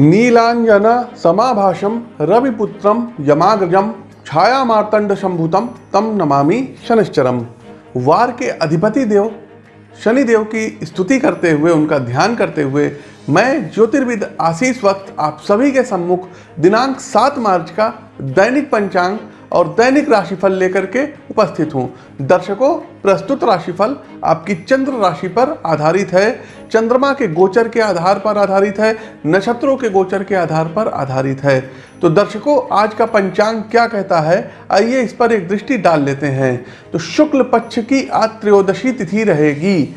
नीलांजन समाभाषम रविपुत्रम यमाग्रजम छाया मार्तंड शंभुतम तम नमामि शनिश्चरम। वार के अधिपति देव, शनिदेव की स्तुति करते हुए, उनका ध्यान करते हुए, मैं ज्योतिर्विद आशीष वक्त आप सभी के सम्मुख दिनांक 7 मार्च का दैनिक पंचांग और दैनिक राशिफल लेकर के उपस्थित हूँ। दर्शकों, प्रस्तुत राशिफल आपकी चंद्र राशि पर आधारित है। चंद्रमा के गोचर के आधार पर आधारित है। नक्षत्रों के गोचर के आधार पर आधारित है। तो दर्शकों, आज का पंचांग क्या कहता है? आइए इस पर एक दृष्टि डाल लेते हैं। तो शुक्ल पक्ष की आज त्रयोदशी तिथि रहेगी।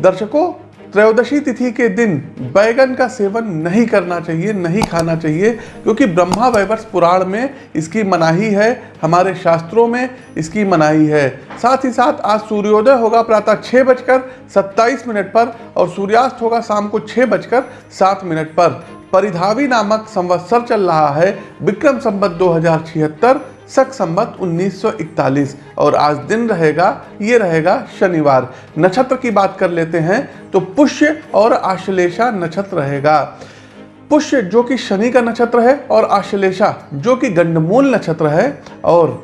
दर्शकों त्रयोदशी तिथि के दिन बैगन का सेवन नहीं करना चाहिए, नहीं खाना चाहिए, क्योंकि ब्रह्मा वैवर्ष पुराण में इसकी मनाही है, हमारे शास्त्रों में इसकी मनाही है। साथ ही साथ आज सूर्योदय होगा प्रातः छः बजकर सत्ताईस मिनट पर और सूर्यास्त होगा शाम को छः बजकर सात मिनट पर। परिधावी नामक संवत्सर चल रहा है। विक्रम संबत दो हज़ार छिहत्तर सक संबत 1941 और आज दिन रहेगा, ये रहेगा शनिवार। नक्षत्र की बात कर लेते हैं तो पुष्य और आश्लेषा नक्षत्र रहेगा। पुष्य जो कि शनि का नक्षत्र है और आश्लेषा जो कि गंडमूल नक्षत्र है और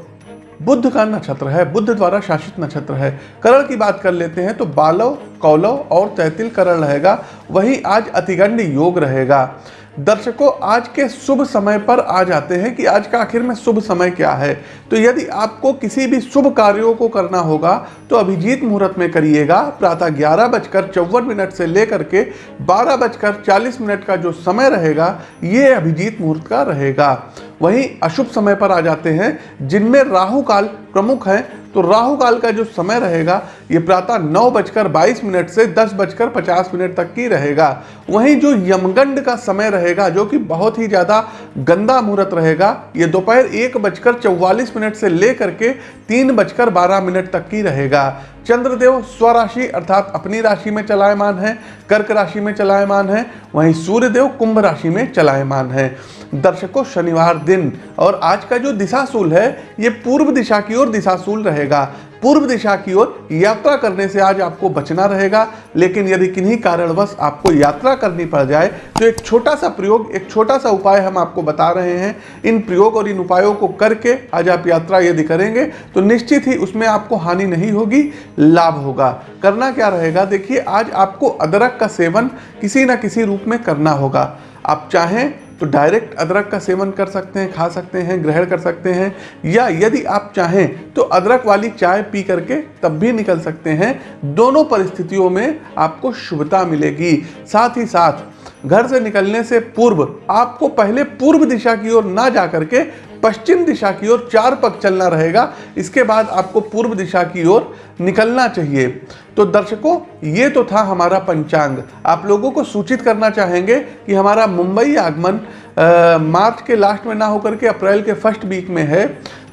बुद्ध का नक्षत्र है, बुद्ध द्वारा शासित नक्षत्र है। करण की बात कर लेते हैं तो बालव, कौलव और तैतिल करण रहेगा। वही आज अतिगंड योग रहेगा। दर्शकों, आज के शुभ समय पर आ जाते हैं कि आज का आखिर में शुभ समय क्या है। तो यदि आपको किसी भी शुभ कार्यों को करना होगा तो अभिजीत मुहूर्त में करिएगा। प्रातः ग्यारह बजकर चौवन मिनट से लेकर के बारह बजकर चालीस मिनट का जो समय रहेगा, ये अभिजीत मुहूर्त का रहेगा। वहीं अशुभ समय पर आ जाते हैं, जिनमें राहु काल प्रमुख है। तो राहु काल का जो समय रहेगा ये प्रातः नौ बजकर बाईस मिनट से दस बजकर पचास मिनट तक की रहेगा। वहीं जो यमगंड का समय रहेगा, जो कि बहुत ही ज़्यादा गंदा मुहूर्त रहेगा, ये दोपहर एक बजकर चौवालीस मिनट से लेकर के तीन बजकर बारह मिनट तक की रहेगा। चंद्रदेव स्वराशि अर्थात अपनी राशि में चलायमान है, कर्क राशि में चलायमान है, वहीं सूर्यदेव कुंभ राशि में चलायमान है। दर्शकों, शनिवार दिन और आज का जो दिशाशूल है, ये पूर्व दिशा की ओर दिशाशूल रहेगा। पूर्व दिशा की ओर यात्रा करने से आज आपको बचना रहेगा, लेकिन यदि किन्हीं कारणवश आपको यात्रा करनी पड़ जाए तो एक छोटा सा प्रयोग, एक छोटा सा उपाय हम आपको बता रहे हैं। इन प्रयोग और इन उपायों को करके आज आप यात्रा यदि करेंगे तो निश्चित ही उसमें आपको हानि नहीं होगी, लाभ होगा। करना क्या रहेगा? देखिए, आज आपको अदरक का सेवन किसी न किसी रूप में करना होगा। आप चाहें तो डायरेक्ट अदरक का सेवन कर सकते हैं, खा सकते हैं, ग्रहण कर सकते हैं, या यदि आप चाहें तो अदरक वाली चाय पी करके तब भी निकल सकते हैं। दोनों परिस्थितियों में आपको शुभता मिलेगी। साथ ही साथ, घर से निकलने से पूर्व, आपको पहले पूर्व दिशा की ओर ना जा करके पश्चिम दिशा की ओर चार पग चलना रहेगा। इसके बाद आपको पूर्व दिशा की ओर निकलना चाहिए। तो दर्शकों, ये तो था हमारा पंचांग। आप लोगों को सूचित करना चाहेंगे कि हमारा मुंबई आगमन मार्च के लास्ट में ना होकर के अप्रैल के फ़र्स्ट वीक में है।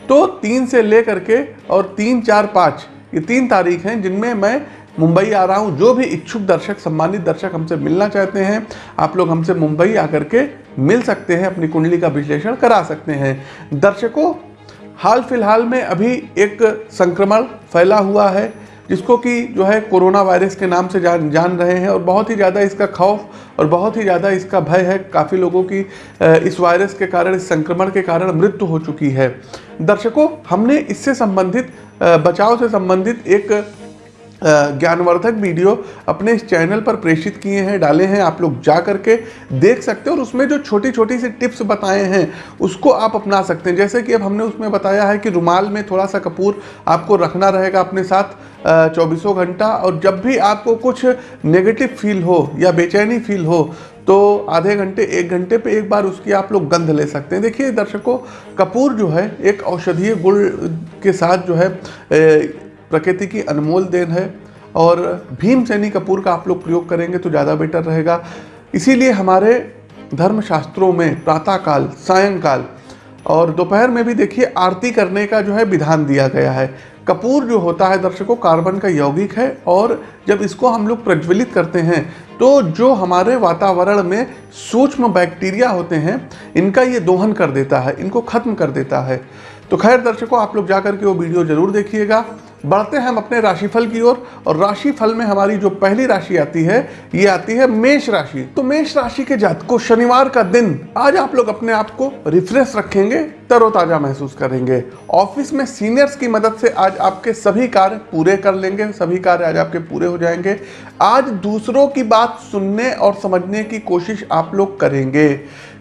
तो तीन से ले करके और तीन, चार, पाँच, ये तीन तारीख हैं जिनमें मैं मुंबई आ रहा हूँ। जो भी इच्छुक दर्शक, सम्मानित दर्शक हमसे मिलना चाहते हैं, आप लोग हमसे मुंबई आकर के मिल सकते हैं, अपनी कुंडली का विश्लेषण करा सकते हैं। दर्शकों, हाल फ़िलहाल में अभी एक संक्रमण फैला हुआ है, जिसको कि जो है कोरोना वायरस के नाम से जान जान रहे हैं और बहुत ही ज़्यादा इसका खौफ और बहुत ही ज़्यादा इसका भय है। काफ़ी लोगों की इस वायरस के कारण, इस संक्रमण के कारण मृत्यु हो चुकी है। दर्शकों, हमने इससे संबंधित बचाव से संबंधित एक ज्ञानवर्धक वीडियो अपने इस चैनल पर प्रेषित किए हैं, डाले हैं, आप लोग जा करके देख सकते हैं और उसमें जो छोटी छोटी सी टिप्स बताए हैं, उसको आप अपना सकते हैं। जैसे कि अब हमने उसमें बताया है कि रुमाल में थोड़ा सा कपूर आपको रखना रहेगा अपने साथ चौबीसों घंटा और जब भी आपको कुछ नेगेटिव फील हो या बेचैनी फील हो तो आधे घंटे, एक घंटे पे एक बार उसकी आप लोग गंध ले सकते हैं। देखिए, दर्शकों, कपूर जो है एक औषधीय गुण के साथ जो है प्रकृति की अनमोल देन है और भीम सैनी कपूर का आप लोग प्रयोग करेंगे तो ज़्यादा बेटर रहेगा। इसीलिए हमारे धर्मशास्त्रों में प्रातःकाल, सायंकाल और दोपहर में भी देखिए आरती करने का जो है विधान दिया गया है। कपूर जो होता है दर्शकों, कार्बन का यौगिक है और जब इसको हम लोग प्रज्वलित करते हैं तो जो हमारे वातावरण में सूक्ष्म बैक्टीरिया होते हैं, इनका ये दोहन कर देता है, इनको खत्म कर देता है। तो खैर दर्शकों, आप लोग जा करके वो वीडियो ज़रूर देखिएगा। बढ़ते हैं हम अपने राशिफल की ओर और, और राशिफल में हमारी जो पहली राशि आती है ये आती है मेष राशि। तो मेष राशि के जातकों शनिवार का दिन आज आप लोग अपने आप को रिफ्रेश रखेंगे तरोताजा महसूस करेंगे। ऑफ़िस में सीनियर्स की मदद से आज आपके सभी कार्य पूरे कर लेंगे सभी कार्य आज आपके पूरे हो जाएँगे। आज दूसरों की बात सुनने और समझने की कोशिश आप लोग करेंगे।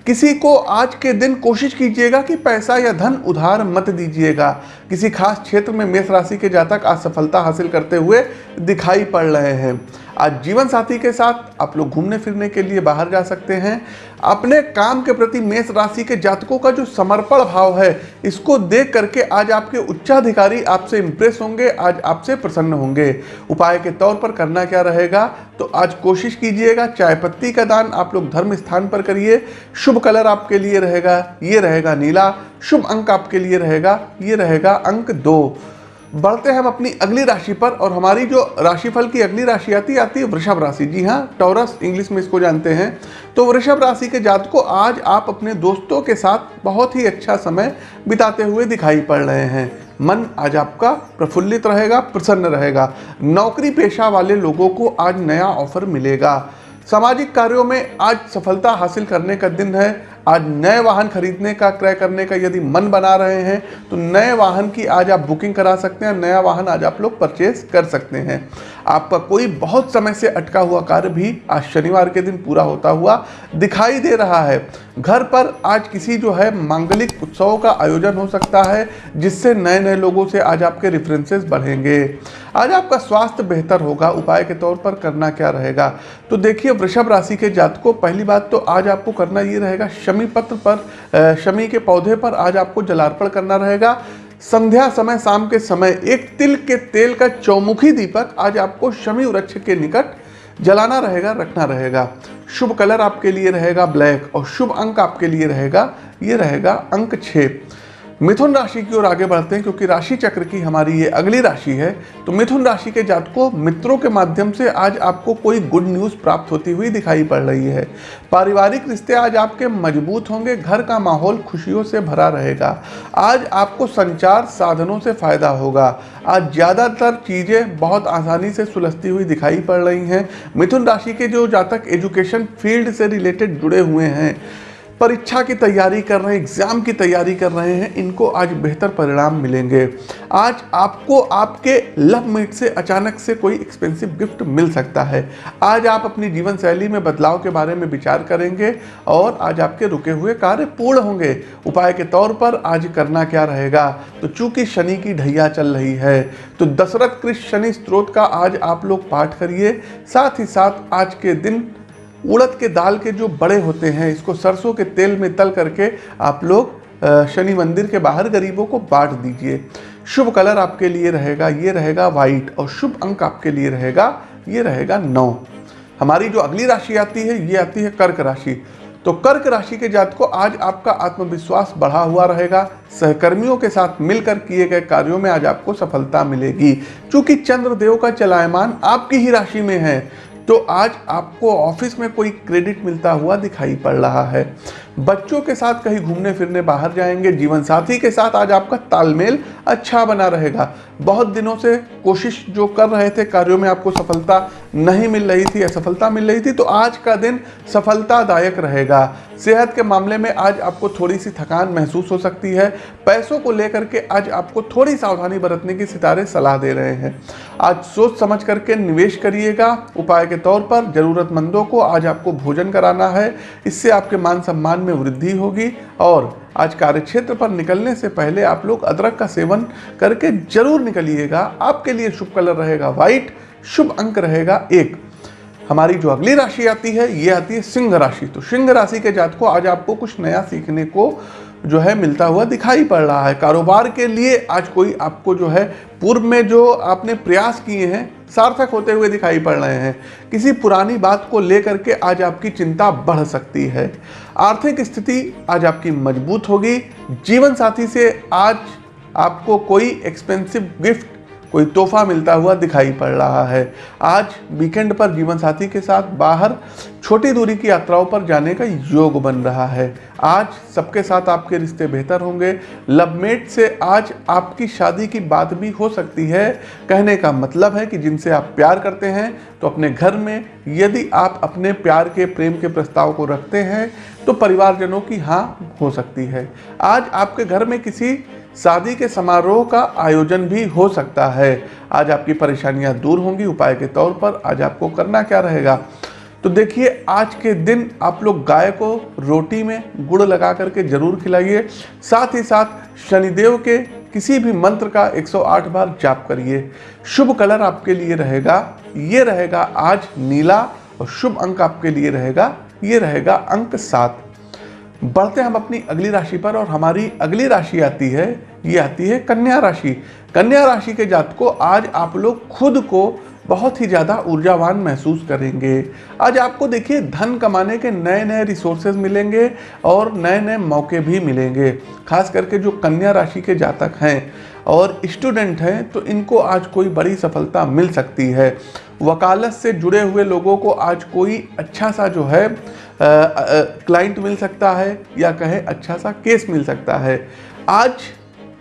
किसी को आज के दिन कोशिश कीजिएगा कि पैसा या धन उधार मत दीजिएगा। किसी खास क्षेत्र में मेष राशि के जातक आज सफलता हासिल करते हुए दिखाई पड़ रहे हैं। आज जीवन साथी के साथ आप लोग घूमने फिरने के लिए बाहर जा सकते हैं। अपने काम के प्रति मेष राशि के जातकों का जो समर्पण भाव है, इसको देख करके आज आपके उच्चाधिकारी आपसे इम्प्रेस होंगे, आज आपसे प्रसन्न होंगे। उपाय के तौर पर करना क्या रहेगा? तो आज कोशिश कीजिएगा चाय पत्ती का दान आप लोग धर्म स्थान पर करिए। शुभ कलर आपके लिए रहेगा, ये रहेगा नीला। शुभ अंक आपके लिए रहेगा, ये रहेगा अंक दो। बढ़ते हैं हम अपनी अगली राशि पर और हमारी जो राशिफल की अगली राशि आती आती है वृषभ राशि। जी हाँ टॉरस इंग्लिश में इसको जानते हैं। तो वृषभ राशि के जात को आज आप अपने दोस्तों के साथ बहुत ही अच्छा समय बिताते हुए दिखाई पड़ रहे हैं। मन आज आपका प्रफुल्लित रहेगा, प्रसन्न रहेगा। नौकरी पेशा वाले लोगों को आज नया ऑफ़र मिलेगा। सामाजिक कार्यों में आज सफलता हासिल करने का दिन है। आज नए वाहन खरीदने का क्रय करने का यदि मन बना रहे हैं तो नए वाहन की आज आप बुकिंग करा सकते हैं नया वाहन आज आप लोग परचेज कर सकते हैं। आपका कोई बहुत समय से अटका हुआ कार्य भी आज शनिवार के दिन पूरा होता हुआ दिखाई दे रहा है। घर पर आज किसी जो है मांगलिक उत्सवों का आयोजन हो सकता है, जिससे नए नए लोगों से आज आपके रेफरेंसेस बढ़ेंगे। आज आपका स्वास्थ्य बेहतर होगा, उपाय के तौर पर करना क्या रहेगा? तो देखिए, वृषभ राशि के जातकों, पहली बात तो आज आपको करना ये रहेगा शमी पत्र पर शमी के पौधे पर आज आपको जलार्पण करना रहेगा। संध्या समय, शाम के समय, एक तिल के तेल का चौमुखी दीपक आज आपको शमी वृक्ष के निकट जलाना रहेगा, रखना रहेगा। शुभ कलर आपके लिए रहेगा ब्लैक और शुभ अंक आपके लिए रहेगा, ये रहेगा अंक छः मिथुन राशि की ओर आगे बढ़ते हैं, क्योंकि राशि चक्र की हमारी ये अगली राशि है। तो मिथुन राशि के जातकों, मित्रों के माध्यम से आज आपको कोई गुड न्यूज़ प्राप्त होती हुई दिखाई पड़ रही है। पारिवारिक रिश्ते आज आपके मज़बूत होंगे, घर का माहौल खुशियों से भरा रहेगा। आज आपको संचार साधनों से फ़ायदा होगा। आज ज़्यादातर चीज़ें बहुत आसानी से सुलझती हुई दिखाई पड़ रही हैं। मिथुन राशि के जो जातक एजुकेशन फ़ील्ड से रिलेटेड जुड़े हुए हैं परीक्षा की तैयारी कर रहे हैं, एग्ज़ाम की तैयारी कर रहे हैं, इनको आज बेहतर परिणाम मिलेंगे। आज आपको आपके लव मीट से अचानक से कोई एक्सपेंसिव गिफ्ट मिल सकता है। आज आप अपनी जीवन शैली में बदलाव के बारे में विचार करेंगे और आज आपके रुके हुए कार्य पूर्ण होंगे। उपाय के तौर पर आज करना क्या रहेगा? तो चूँकि शनि की ढैया चल रही है तो दशरथ कृष्ण शनि स्त्रोत का आज आप लोग पाठ करिए। साथ ही साथ आज के दिन उड़द के दाल के जो बड़े होते हैं, इसको सरसों के तेल में तल करके आप लोग शनि मंदिर के बाहर गरीबों को बांट दीजिए। शुभ कलर आपके लिए रहेगा, ये रहेगा वाइट और शुभ अंक आपके लिए रहेगा, ये रहेगा नौ। हमारी जो अगली राशि आती है, ये आती है कर्क राशि। तो कर्क राशि के जात को आज आपका आत्मविश्वास बढ़ा हुआ रहेगा। सहकर्मियों के साथ मिलकर किए गए कार्यों में आज आपको सफलता मिलेगी। क्योंकि चंद्रदेव का चलायमान आपकी ही राशि में है तो आज आपको ऑफ़िस में कोई क्रेडिट मिलता हुआ दिखाई पड़ रहा है। बच्चों के साथ कहीं घूमने फिरने बाहर जाएँगे, जीवन साथी के साथ आज आपका तालमेल अच्छा बना रहेगा। बहुत दिनों से कोशिश जो कर रहे थे, कार्यों में आपको सफलता नहीं मिल रही थी असफलता मिल रही थी तो आज का दिन सफलतादायक रहेगा। सेहत के मामले में आज आपको थोड़ी सी थकान महसूस हो सकती है। पैसों को लेकर के आज आपको थोड़ी सावधानी बरतने की सितारे सलाह दे रहे हैं। आज सोच समझ करके निवेश करिएगा। उपाय के तौर पर ज़रूरतमंदों को आज आपको भोजन कराना है। इससे आपके मान सम्मान में वृद्धि होगी और आज कार्यक्षेत्र पर निकलने से पहले आप लोग अदरक का सेवन करके ज़रूर निकलिएगा। आपके लिए शुभ कलर रहेगा व्हाइट, शुभ अंक रहेगा एक। हमारी जो अगली राशि आती है, ये आती है सिंह राशि। तो सिंह राशि के जात को आज आपको कुछ नया सीखने को जो है मिलता हुआ दिखाई पड़ रहा है। कारोबार के लिए आज कोई आपको जो है पूर्व में जो आपने प्रयास किए हैं, सार्थक होते हुए दिखाई पड़ रहे हैं। किसी पुरानी बात को लेकर के आज आपकी चिंता बढ़ सकती है। आर्थिक स्थिति आज आपकी मज़बूत होगी। जीवन साथी से आज आपको कोई एक्सपेंसिव गिफ्ट कोई तोहफा मिलता हुआ दिखाई पड़ रहा है। आज वीकेंड पर जीवन साथी के साथ बाहर छोटी दूरी की यात्राओं पर जाने का योग बन रहा है। आज सबके साथ आपके रिश्ते बेहतर होंगे। लवमेट से आज आपकी शादी की बात भी हो सकती है। कहने का मतलब है कि जिनसे आप प्यार करते हैं तो अपने घर में यदि आप अपने प्यार के, प्रेम के प्रस्ताव को रखते हैं तो परिवारजनों की हाँ हो सकती है। आज आपके घर में किसी शादी के समारोह का आयोजन भी हो सकता है। आज आपकी परेशानियाँ दूर होंगी। उपाय के तौर पर आज आपको करना क्या रहेगा? तो देखिए, आज के दिन आप लोग गाय को रोटी में गुड़ लगा करके ज़रूर खिलाइए। साथ ही साथ शनिदेव के किसी भी मंत्र का 108 बार जाप करिए। शुभ कलर आपके लिए रहेगा। ये रहेगा आज नीला और शुभ अंक आपके लिए रहेगा। ये रहेगा अंक सात। बढ़ते हम अपनी अगली राशि पर और हमारी अगली राशि आती है, ये आती है कन्या राशि। कन्या राशि के जात को आज आप लोग खुद को बहुत ही ज़्यादा ऊर्जावान महसूस करेंगे। आज आपको देखिए, धन कमाने के नए नए रिसोर्सेज मिलेंगे और नए नए मौके भी मिलेंगे, खास करके जो कन्या राशि के जातक हैं। और स्टूडेंट हैं तो इनको आज कोई बड़ी सफलता मिल सकती है। वकालत से जुड़े हुए लोगों को आज कोई अच्छा सा जो है क्लाइंट मिल सकता है या कहे अच्छा सा केस मिल सकता है। आज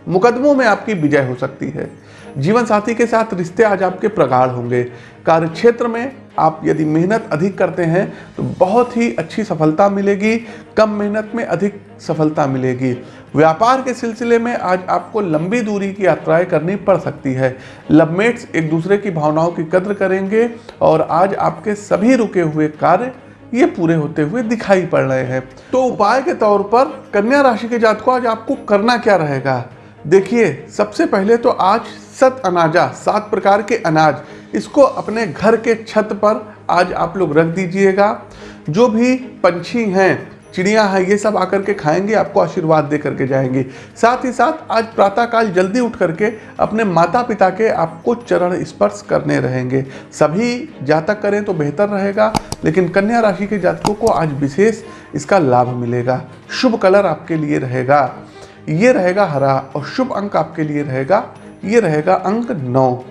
मुकदमों में आपकी विजय हो सकती है। जीवन साथी के साथ रिश्ते आज आपके प्रगाढ़ होंगे। कार्य क्षेत्र में आप यदि मेहनत अधिक करते हैं तो बहुत ही अच्छी सफलता मिलेगी, कम मेहनत में अधिक सफलता मिलेगी। व्यापार के सिलसिले में आज आपको लंबी दूरी की यात्राएँ करनी पड़ सकती है। लवमेट्स एक दूसरे की भावनाओं की कद्र करेंगे और आज आपके सभी रुके हुए कार्य ये पूरे होते हुए दिखाई पड़ रहे हैं। तो उपाय के तौर पर कन्या राशि के जात को आज आपको करना क्या रहेगा? देखिए, सबसे पहले तो आज सत अनाजा, सात प्रकार के अनाज, इसको अपने घर के छत पर आज आप लोग रख दीजिएगा। जो भी पंछी हैं, चिड़िया हैं, ये सब आकर के खाएँगे, आपको आशीर्वाद दे करके जाएँगे। साथ ही साथ आज प्रातःकाल जल्दी उठ करके अपने माता पिता के आपको चरण स्पर्श करने रहेंगे। सभी जातक करें तो बेहतर रहेगा, लेकिन कन्या राशि के जातकों को आज विशेष इसका लाभ मिलेगा। शुभ कलर आपके लिए रहेगा। ये रहेगा हरा और शुभ अंक आपके लिए रहेगा, ये रहेगा अंक नौ।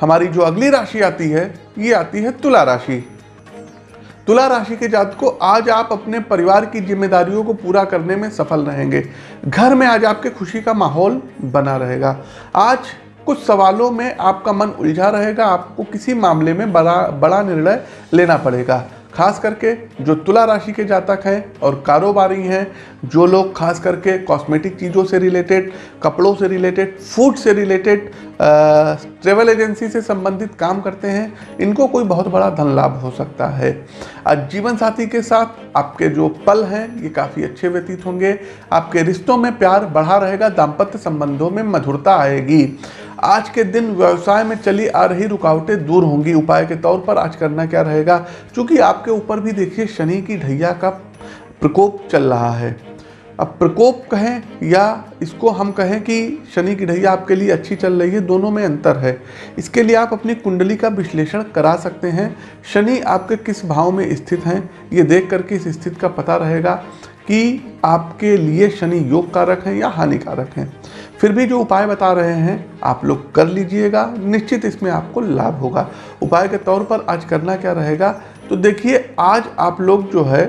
हमारी जो अगली राशि आती है, ये आती है तुला राशि। तुला राशि के जात को आज आप अपने परिवार की जिम्मेदारियों को पूरा करने में सफल रहेंगे। घर में आज आपके खुशी का माहौल बना रहेगा। आज कुछ सवालों में आपका मन उलझा रहेगा, आपको किसी मामले में बड़ा बड़ा निर्णय लेना पड़ेगा। खास करके जो तुला राशि के जातक हैं और कारोबारी हैं, जो लोग खास करके कॉस्मेटिक चीज़ों से रिलेटेड कपड़ों से रिलेटेड फ़ूड से रिलेटेड ट्रेवल एजेंसी से संबंधित काम करते हैं, इनको कोई बहुत बड़ा धन लाभ हो सकता है। आज जीवन साथी के साथ आपके जो पल हैं, ये काफ़ी अच्छे व्यतीत होंगे। आपके रिश्तों में प्यार बढ़ा रहेगा, दाम्पत्य संबंधों में मधुरता आएगी। आज के दिन व्यवसाय में चली आ रही रुकावटें दूर होंगी। उपाय के तौर पर आज करना क्या रहेगा? क्योंकि आपके ऊपर भी देखिए, शनि की ढैया का प्रकोप चल रहा है। अब प्रकोप कहें या इसको हम कहें कि शनि की ढैया आपके लिए अच्छी चल रही है, दोनों में अंतर है। इसके लिए आप अपनी कुंडली का विश्लेषण करा सकते हैं। शनि आपके किस भाव में स्थित हैं, ये देख करके इस स्थिति का पता रहेगा। कि आपके लिए शनि योग कारक हैं या हानिकारक हैं। फिर भी जो उपाय बता रहे हैं, आप लोग कर लीजिएगा, निश्चित इसमें आपको लाभ होगा। उपाय के तौर पर आज करना क्या रहेगा तो देखिए, आज आप लोग जो है,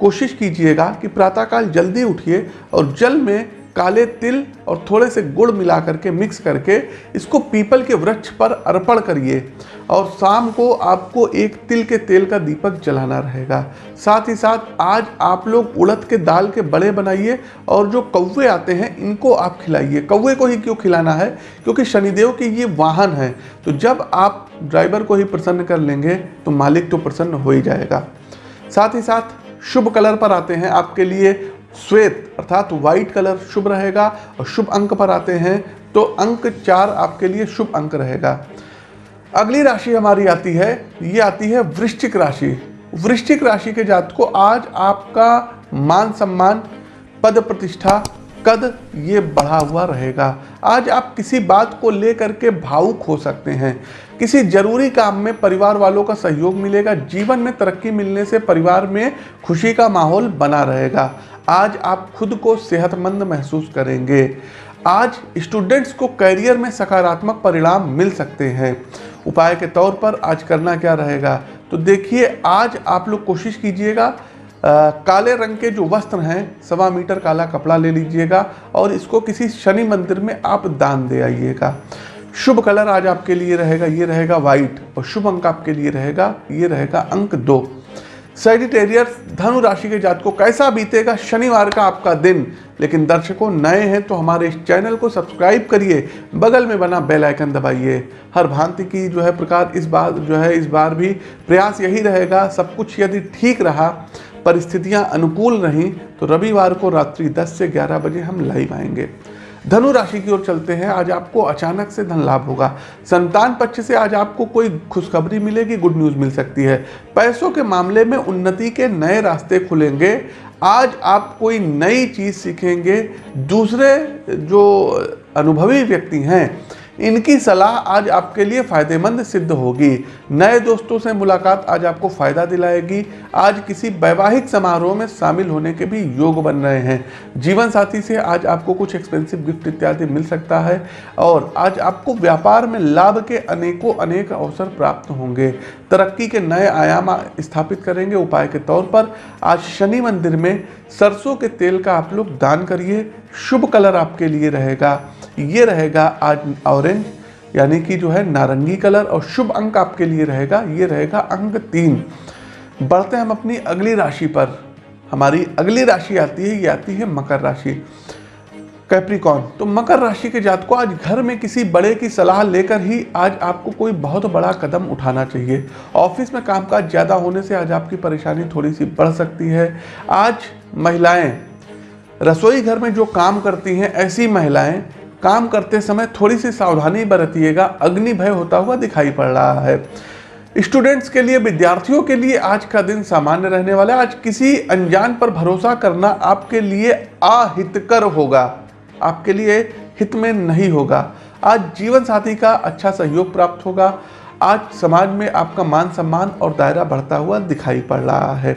कोशिश कीजिएगा कि प्रातःकाल जल्दी उठिए और जल में काले तिल और थोड़े से गुड़ मिला करके मिक्स करके इसको पीपल के वृक्ष पर अर्पण करिए और शाम को आपको एक तिल के तेल का दीपक जलाना रहेगा। साथ ही साथ आज आप लोग उड़द के दाल के बड़े बनाइए और जो कौवे आते हैं, इनको आप खिलाइए। कौवे को ही क्यों खिलाना है? क्योंकि शनिदेव के ये वाहन है। तो जब आप ड्राइवर को ही प्रसन्न कर लेंगे तो मालिक तो प्रसन्न हो ही जाएगा। साथ ही साथ शुभ कलर पर आते हैं आपके लिए श्वेत, अर्थात व्हाइट कलर शुभ रहेगा और शुभ अंक पर आते हैं तो अंक चार आपके लिए शुभ अंक रहेगा। अगली राशि हमारी आती है, ये आती है वृश्चिक राशि। वृश्चिक राशि के जात को आज आपका मान सम्मान, पद प्रतिष्ठा, कद, ये बढ़ा हुआ रहेगा। आज आप किसी बात को लेकर के भावुक हो सकते हैं। किसी ज़रूरी काम में परिवार वालों का सहयोग मिलेगा, जीवन में तरक्की मिलने से परिवार में खुशी का माहौल बना रहेगा। आज आप खुद को सेहतमंद महसूस करेंगे। आज स्टूडेंट्स को करियर में सकारात्मक परिणाम मिल सकते हैं। उपाय के तौर पर आज करना क्या रहेगा? तो देखिए, आज आप लोग कोशिश कीजिएगा काले रंग के जो वस्त्र हैं, सवा मीटर काला कपड़ा ले लीजिएगा और इसको किसी शनि मंदिर में आप दान दे आइएगा। शुभ कलर आज आपके लिए रहेगा, ये रहेगा व्हाइट और शुभ अंक आपके लिए रहेगा, ये रहेगा अंक दो। सेजिटेरियर धनु राशि के जात को कैसा बीतेगा? शनिवार का आपका दिन। लेकिन दर्शकों, नए हैं तो हमारे इस चैनल को सब्सक्राइब करिए। बगल में बना बेल आइकन दबाइए। हर भांति की जो है प्रकार, इस बार जो है, इस बार भी प्रयास यही रहेगा, सब कुछ यदि ठीक रहा, परिस्थितियाँ अनुकूल रहीं तो रविवार को रात्रि 10 से 11 बजे हम लाइव आएँगे। धनु राशि की ओर चलते हैं। आज आपको अचानक से धन लाभ होगा। संतान पक्ष से आज आपको कोई खुशखबरी मिलेगी, गुड न्यूज़ मिल सकती है। पैसों के मामले में उन्नति के नए रास्ते खुलेंगे। आज आप कोई नई चीज़ सीखेंगे। दूसरे जो अनुभवी व्यक्ति हैं इनकी सलाह आज आपके लिए फ़ायदेमंद सिद्ध होगी। नए दोस्तों से मुलाकात आज आपको फ़ायदा दिलाएगी। आज किसी वैवाहिक समारोह में शामिल होने के भी योग बन रहे हैं। जीवन साथी से आज आपको कुछ एक्सपेंसिव गिफ्ट इत्यादि मिल सकता है और आज आपको व्यापार में लाभ के अनेकों अनेक अवसर प्राप्त होंगे। तरक्की के नए आयाम स्थापित करेंगे। उपाय के तौर पर आज शनि मंदिर में सरसों के तेल का आप लोग दान करिए। शुभ कलर आपके लिए रहेगा। ये रहेगा आज ऑरेंज, यानी कि जो है नारंगी कलर, और शुभ अंक आपके लिए रहेगा। ये रहेगा अंक तीन। बढ़ते हम अपनी अगली राशि पर। हमारी अगली राशि आती है, ये आती है मकर राशि। कैप्रिकॉन तो मकर राशि के जात को आज घर में किसी बड़े की सलाह लेकर ही आज आपको कोई बहुत बड़ा कदम उठाना चाहिए। ऑफ़िस में कामकाज ज़्यादा होने से आज आपकी परेशानी थोड़ी सी बढ़ सकती है। आज महिलाएँ, रसोई घर में जो काम करती हैं, ऐसी महिलाएँ, काम करते समय थोड़ी सी सावधानी बरतिएगा। अग्नि भय होता हुआ दिखाई पड़ रहा है। स्टूडेंट्स के लिए, विद्यार्थियों के लिए आज का दिन सामान्य रहने वाला है। आज किसी अनजान पर भरोसा करना आपके लिए अहितकर होगा। आपके लिए हित में नहीं होगा। आज जीवन साथी का अच्छा सहयोग प्राप्त होगा। आज समाज में आपका मान सम्मान और दायरा बढ़ता हुआ दिखाई पड़ रहा है।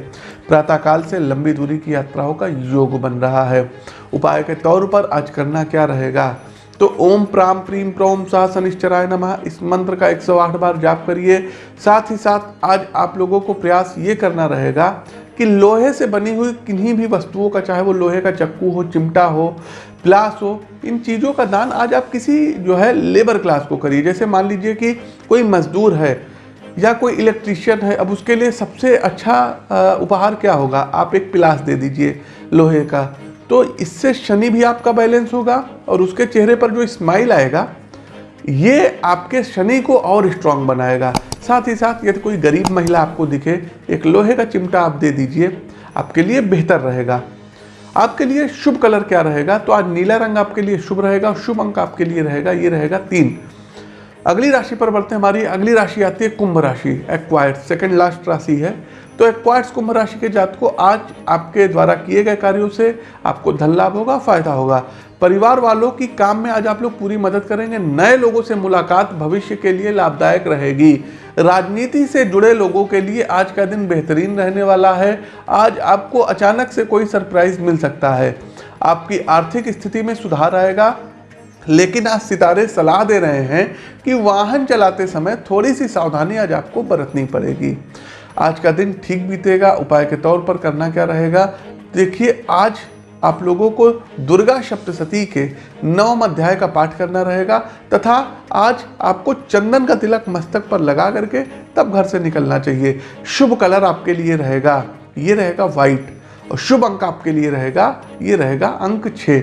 प्रातःकाल से लंबी दूरी की यात्राओं का योग बन रहा है। उपाय के तौर पर आज करना क्या रहेगा? तो ओम प्राम प्रीम प्रोम सा शनिश्चराय नमः। इस मंत्र का 108 बार जाप करिए। साथ ही साथ आज आप लोगों को प्रयास ये करना रहेगा कि लोहे से बनी हुई किन्हीं भी वस्तुओं का, चाहे वो लोहे का चक्कू हो, चिमटा हो प्लास हो, इन चीज़ों का दान आज आप किसी जो है लेबर क्लास को करिए। जैसे मान लीजिए कि कोई मजदूर है या कोई इलेक्ट्रिशियन है, अब उसके लिए सबसे अच्छा उपहार क्या होगा? आप एक प्लास दे दीजिए लोहे का। तो इससे शनि भी आपका बैलेंस होगा और उसके चेहरे पर जो स्माइल आएगा, ये आपके शनि को और स्ट्रांग बनाएगा। साथ ही साथ यदि कोई गरीब महिला आपको दिखे, एक लोहे का चिमटा आप दे दीजिए, आपके लिए बेहतर रहेगा। आपके लिए शुभ कलर क्या रहेगा? तो आज नीला रंग आपके लिए शुभ रहेगा, शुभ अंक आपके लिए रहेगा, ये रहेगा तीन। अगली राशि पर बढ़ते हैं, हमारी अगली राशि आती है कुंभ राशि एक्वायर्ड सेकंड लास्ट राशि है। तो एक्वायर्स कुंभ राशि के जात को आज आपके द्वारा किए गए कार्यों से आपको धन लाभ होगा, फ़ायदा होगा। परिवार वालों की काम में आज आप लोग पूरी मदद करेंगे। नए लोगों से मुलाकात भविष्य के लिए लाभदायक रहेगी। राजनीति से जुड़े लोगों के लिए आज का दिन बेहतरीन रहने वाला है। आज आपको अचानक से कोई सरप्राइज़ मिल सकता है। आपकी आर्थिक स्थिति में सुधार आएगा, लेकिन आज सितारे सलाह दे रहे हैं कि वाहन चलाते समय थोड़ी सी सावधानी आज आपको बरतनी पड़ेगी। आज का दिन ठीक बीतेगा, उपाय के तौर पर करना क्या रहेगा? देखिए, आज आप लोगों को दुर्गा सप्तशती के नवम अध्याय का पाठ करना रहेगा, तथा आज आपको चंदन का तिलक मस्तक पर लगा करके तब घर से निकलना चाहिए। शुभ कलर आपके लिए रहेगा, ये रहेगा वाइट और शुभ अंक आपके लिए रहेगा, ये रहेगा अंक छः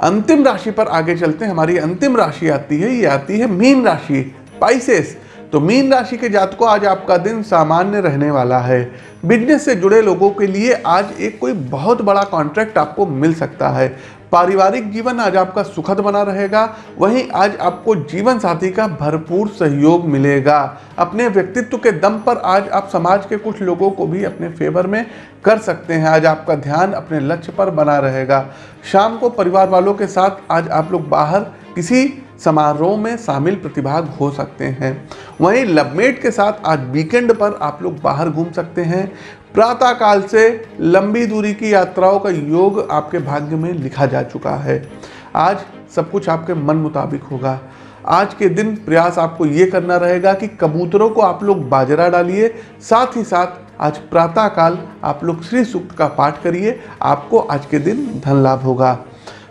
अंतिम राशि पर आगे चलते हैं, हमारी अंतिम राशि आती है, ये आती है मीन राशि पाइसेस तो मीन राशि के जातकों आज आपका दिन सामान्य रहने वाला है। बिज़नेस से जुड़े लोगों के लिए आज एक कोई बहुत बड़ा कॉन्ट्रैक्ट आपको मिल सकता है। पारिवारिक जीवन आज आपका सुखद बना रहेगा। वहीं आज आपको जीवन साथी का भरपूर सहयोग मिलेगा। अपने व्यक्तित्व के दम पर आज आप समाज के कुछ लोगों को भी अपने फेवर में कर सकते हैं। आज आपका ध्यान अपने लक्ष्य पर बना रहेगा। शाम को परिवार वालों के साथ आज आप लोग बाहर किसी समारोह में शामिल प्रतिभाग हो सकते हैं। वहीं लवमेट के साथ आज वीकेंड पर आप लोग बाहर घूम सकते हैं। प्रातः काल से लंबी दूरी की यात्राओं का योग आपके भाग्य में लिखा जा चुका है। आज सब कुछ आपके मन मुताबिक होगा। आज के दिन प्रयास आपको ये करना रहेगा कि कबूतरों को आप लोग बाजरा डालिए, साथ ही साथ आज प्रातः काल आप लोग श्री सूक्त का पाठ करिए, आपको आज के दिन धन लाभ होगा।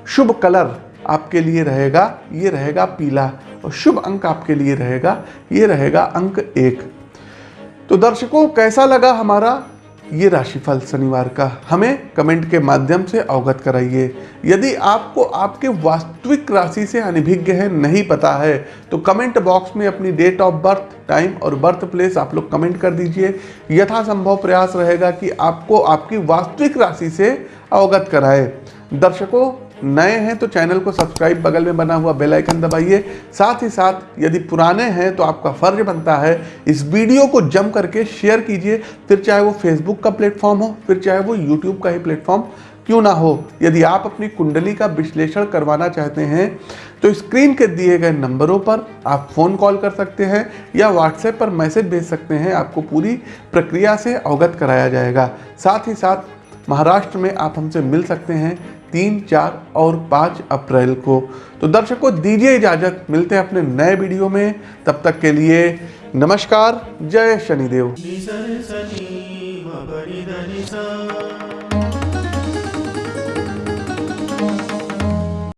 शुभ कलर आपके लिए रहेगा, ये रहेगा पीला। और शुभ अंक आपके लिए रहेगा, ये रहेगा अंक एक। तो दर्शकों, कैसा लगा हमारा ये राशिफल शनिवार का? हमें कमेंट के माध्यम से अवगत कराइए। यदि आपको आपके वास्तविक राशि से अनभिज्ञ है, नहीं पता है तो कमेंट बॉक्स में अपनी डेट ऑफ़ बर्थ, टाइम और बर्थ प्लेस आप लोग कमेंट कर दीजिए। यथासंभव प्रयास रहेगा कि आपको आपकी वास्तविक राशि से अवगत कराए। दर्शकों नए हैं तो चैनल को सब्सक्राइब बगल में बना हुआ बेल आइकन दबाइए। साथ ही साथ यदि पुराने हैं तो आपका फ़र्ज़ बनता है इस वीडियो को जम करके शेयर कीजिए। फिर चाहे वो फेसबुक का प्लेटफॉर्म हो, फिर चाहे वो यूट्यूब का ही प्लेटफॉर्म, क्यों ना हो। यदि आप अपनी कुंडली का विश्लेषण करवाना चाहते हैं तो स्क्रीन के दिए गए नंबरों पर आप फ़ोन कॉल कर सकते हैं या व्हाट्सएप पर मैसेज भेज सकते हैं। आपको पूरी प्रक्रिया से अवगत कराया जाएगा। साथ ही साथ महाराष्ट्र में आप हमसे मिल सकते हैं। तीन, चार और पाँच अप्रैल को। तो दर्शकों दीजिए इजाज़त, मिलते हैं अपने नए वीडियो में। तब तक के लिए नमस्कार, जय शनिदेव।